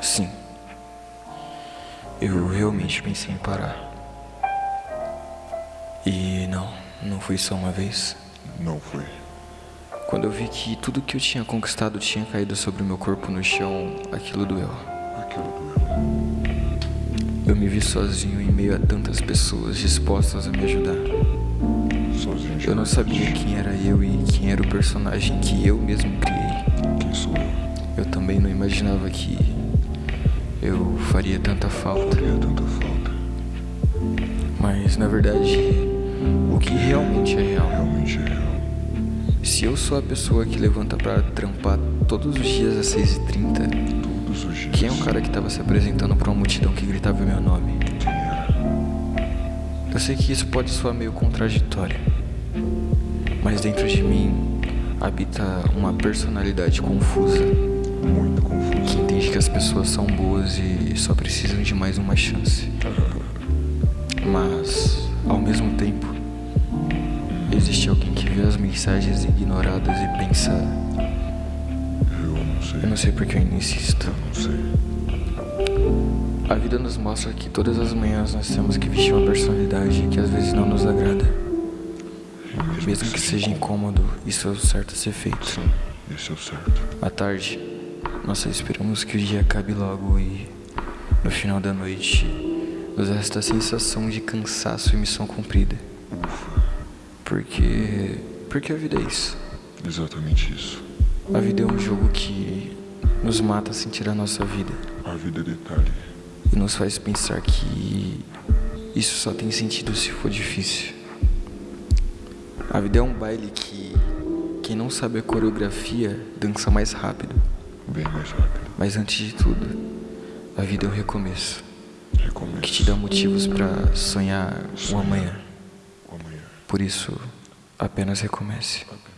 Sim. Eu realmente pensei em parar. E não, não foi só uma vez. Não foi. Quando eu vi que tudo que eu tinha conquistado tinha caído sobre o meu corpo no chão, aquilo doeu. Aquilo doeu. Eu me vi sozinho em meio a tantas pessoas dispostas a me ajudar. Sozinho. Eu não sabia quem era eu e quem era o personagem que eu mesmo criei. Quem sou eu? Eu também não imaginava que eu faria tanta falta. Faria tanta falta. Mas na verdade, o que realmente é real. Realmente é real. Se eu sou a pessoa que levanta pra trampar todos os dias às 6h30, Todos os dias. quem é o cara que tava se apresentando pra uma multidão que gritava meu nome? Quem era? Eu sei que isso pode soar meio contraditório, mas dentro de mim habita uma personalidade confusa Muito confuso. que entende que as pessoas são boas e só precisam de mais uma chance. Mas, ao mesmo tempo, existe alguém que vê as mensagens ignoradas e pensa: Eu não sei. Eu não sei porque eu ainda insisto. Não sei. A vida nos mostra que todas as manhãs nós temos que vestir uma personalidade que às vezes não nos agrada. Mesmo que seja incômodo, isso é o certo a ser feito. Sim, esse é o certo. À tarde, nós só esperamos que o dia acabe logo e, no final da noite, nos resta a sensação de cansaço e missão cumprida. Ufa. Porque. Porque a vida é isso. Exatamente isso. A vida é um jogo que nos mata sem tirar nossa vida A vida é detalhe. e nos faz pensar que isso só tem sentido se for difícil. A vida é um baile que quem não sabe a coreografia dança mais rápido. Bem mais rápido. Mas antes de tudo, a vida é um recomeço Recomeço. que te dá motivos pra sonhar o amanhã. O amanhã. Por isso, apenas recomece. Apenas